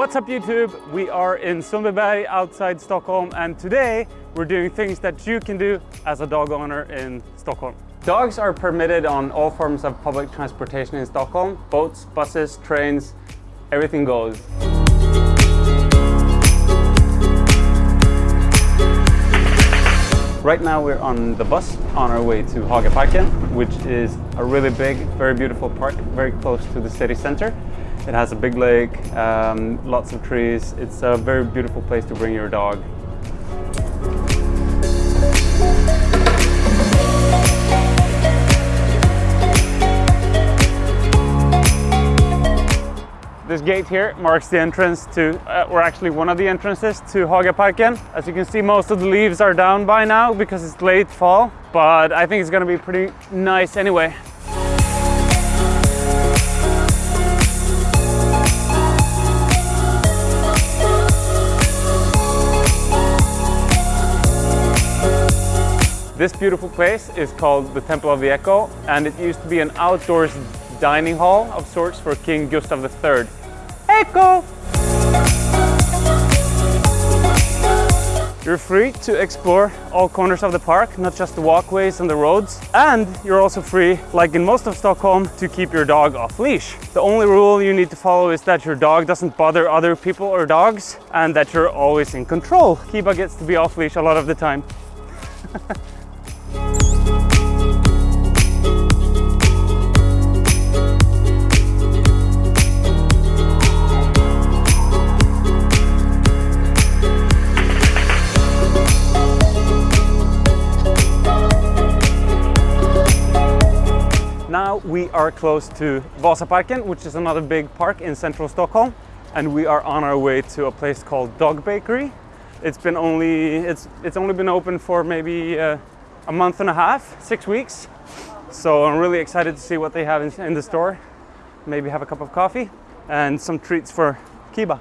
What's up YouTube? We are in Sundbyberg outside Stockholm and today we're doing things that you can do as a dog owner in Stockholm. Dogs are permitted on all forms of public transportation in Stockholm. Boats, buses, trains, everything goes. Right now we're on the bus on our way to Hagaparken, which is a really big, very beautiful park, very close to the city center. It has a big lake, um, lots of trees. It's a very beautiful place to bring your dog. This gate here marks the entrance to, uh, or actually one of the entrances to Hagaparken. As you can see, most of the leaves are down by now because it's late fall, but I think it's gonna be pretty nice anyway. This beautiful place is called the Temple of the Echo and it used to be an outdoors dining hall of sorts for King Gustav III. Echo! You're free to explore all corners of the park, not just the walkways and the roads. And you're also free, like in most of Stockholm, to keep your dog off leash. The only rule you need to follow is that your dog doesn't bother other people or dogs and that you're always in control. Kiba gets to be off leash a lot of the time. we are close to Vasaparken, which is another big park in central Stockholm. And we are on our way to a place called Dog Bakery. It's been only, it's, it's only been open for maybe uh, a month and a half, six weeks. So I'm really excited to see what they have in, in the store. Maybe have a cup of coffee and some treats for Kiba.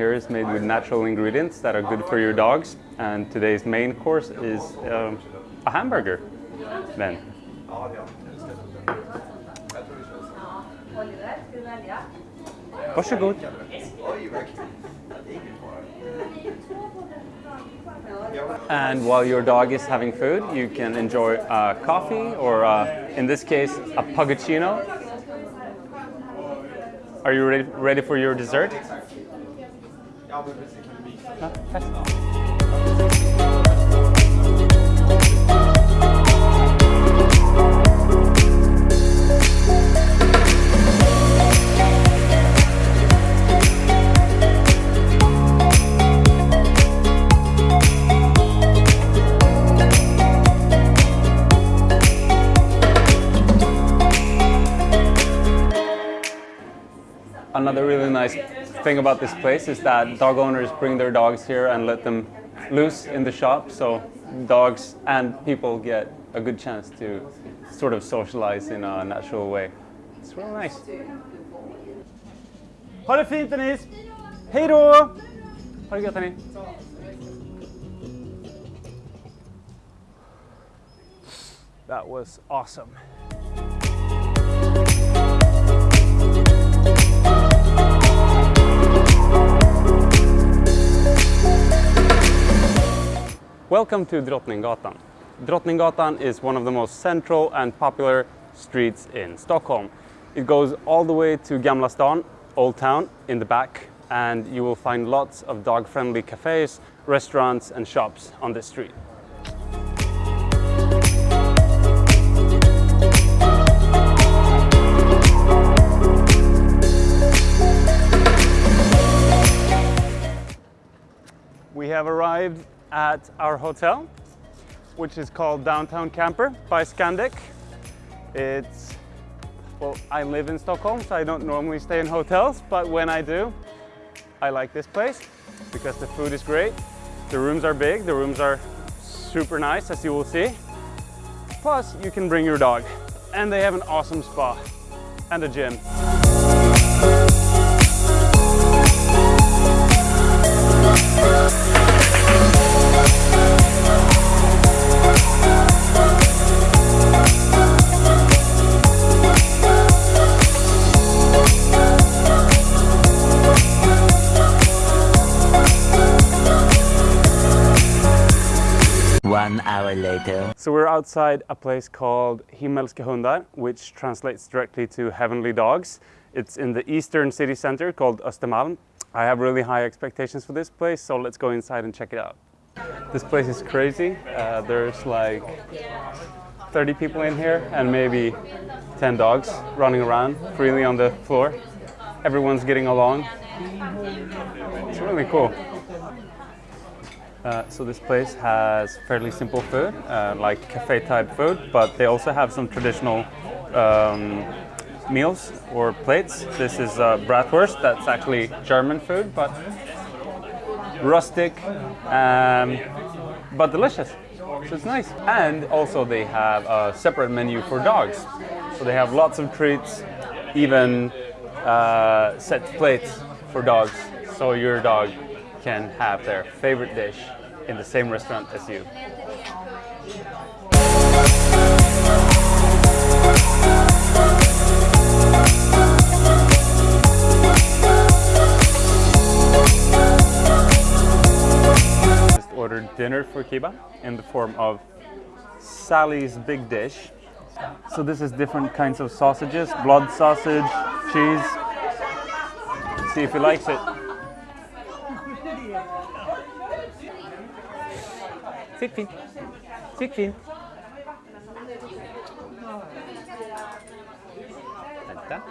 Here is made with natural ingredients that are good for your dogs. And today's main course is um, a hamburger. Then. Varsågod. And while your dog is having food, you can enjoy coffee or, uh, in this case, a puggaccino. Are you ready, ready for your dessert? Ja, men precis. Kan du visa? Ja. Another really nice thing about this place is that dog owners bring their dogs here and let them loose in the shop. So dogs and people get a good chance to sort of socialize in a natural way. It's really nice. Ha det fint Denise! Hej då! Ha det gött hörni! That was awesome. Welcome to Drottninggatan. Drottninggatan is one of the most central and popular streets in Stockholm. It goes all the way to Gamla stan, Old Town, in the back, and you will find lots of dog-friendly cafes, restaurants and shops on this street. We have arrived at our hotel, which is called Downtown Camper by Scandic. It's well, I live in Stockholm, so I don't normally stay in hotels, but when I do, I like this place because the food is great. The rooms are big, the rooms are super nice, as you will see. Plus, you can bring your dog. And they have an awesome spa and a gym. One hour later. So we're outside a place called Himmelska hundar, which translates directly to heavenly dogs. It's in the eastern city center called Östermalm. I have really high expectations for this place, so let's go inside and check it out. This place is crazy. Uh, there's like 30 people in here and maybe 10 dogs running around freely on the floor. Everyone's getting along. It's really cool. Uh, so this place has fairly simple food, uh, like cafe type food, but they also have some traditional um, meals or plates. This is uh, bratwurst, that's actually German food, but rustic, um, but delicious. So it's nice. And also they have a separate menu for dogs. So they have lots of treats, even uh, set plates for dogs. So your dog can have their favorite dish in the same restaurant as you. Just ordered dinner for Kiba in the form of Sally's Big Dish. So this is different kinds of sausages, blood sausage, cheese. See if he likes it. Sitt fint. Sitt fint. Vänta.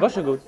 Varsågod.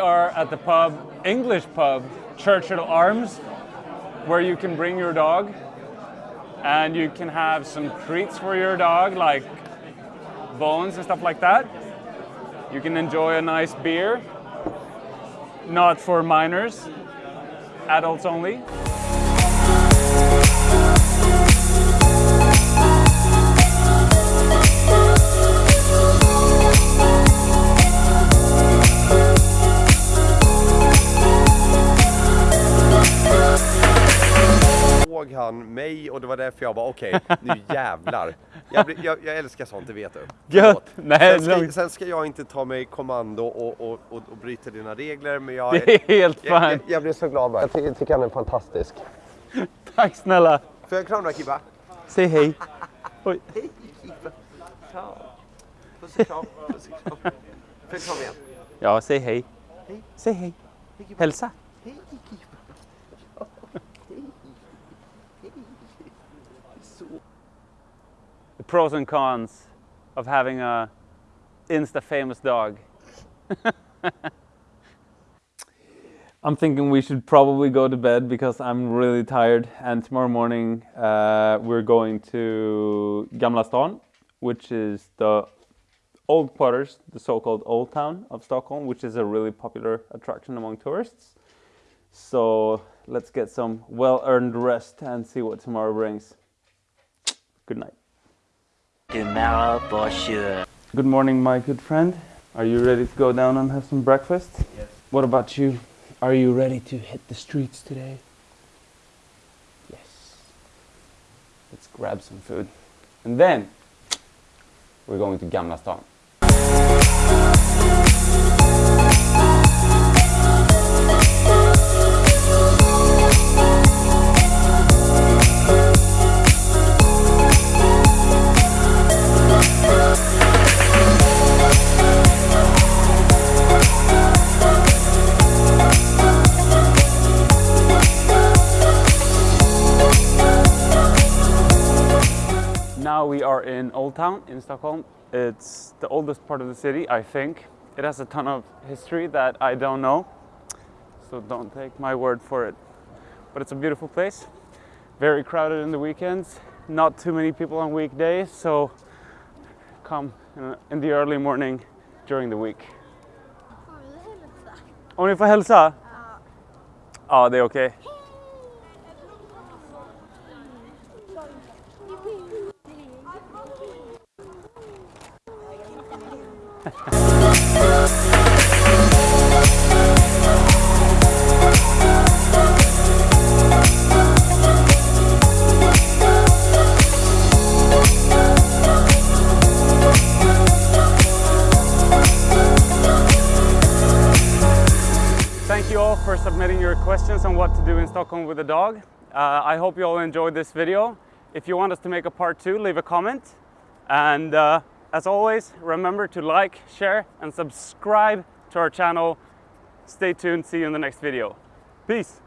Are at the pub, English pub, Churchill Arms, where you can bring your dog and you can have some treats for your dog, like bones and stuff like that. You can enjoy a nice beer, not for minors, adults only. Därför jag bara okej, nu jävlar. Jag, blir- jag, jag älskar sånt, det vet du. Gött! Nej, sen, ska, sen ska jag inte ta mig kommando och, och, och, och bryta dina regler, men jag, Det är helt jag, jag, fine. jag blir så glad bara. Jag ty- tycker han är fantastisk. Tack snälla. Får jag kramma Kibba? Säg hej. Oj. Hej Kibba! Kram! Puss och kram, puss och kram. Får jag krama igen? Ja, säg hej. Hej. Säg hej. Hej! Hälsa. Hej Kibba! Pros and cons of having a insta famous dog. I'm thinking we should probably go to bed because I'm really tired. And tomorrow morning uh, we're going to Gamla stan, which is the old quarters, the so-called old town of Stockholm, which is a really popular attraction among tourists. So let's get some well-earned rest and see what tomorrow brings. Good night. Tomorrow for sure. Good morning, my good friend. Are you ready to go down and have some breakfast? Yes. What about you? Are you ready to hit the streets today? Yes. Let's grab some food. And then we're going to Gamla stan. In in Stockholm. It's the oldest part of the city, I think. It has a ton of history that I don't know, so don't take my word for it. But it's a beautiful place, very crowded in the weekends, not too many people on weekdays, so come in- the early morning during the week. Om ni får hälsa? Ja, ah, det är okej. Thank you all for submitting your questions on what to do in Stockholm with a dog. Uh, I hope you all enjoyed this video. If you want us to make a part two, leave a comment. And uh, as always, remember to like, share, and subscribe to our channel. Stay tuned. See you in the next video. Peace.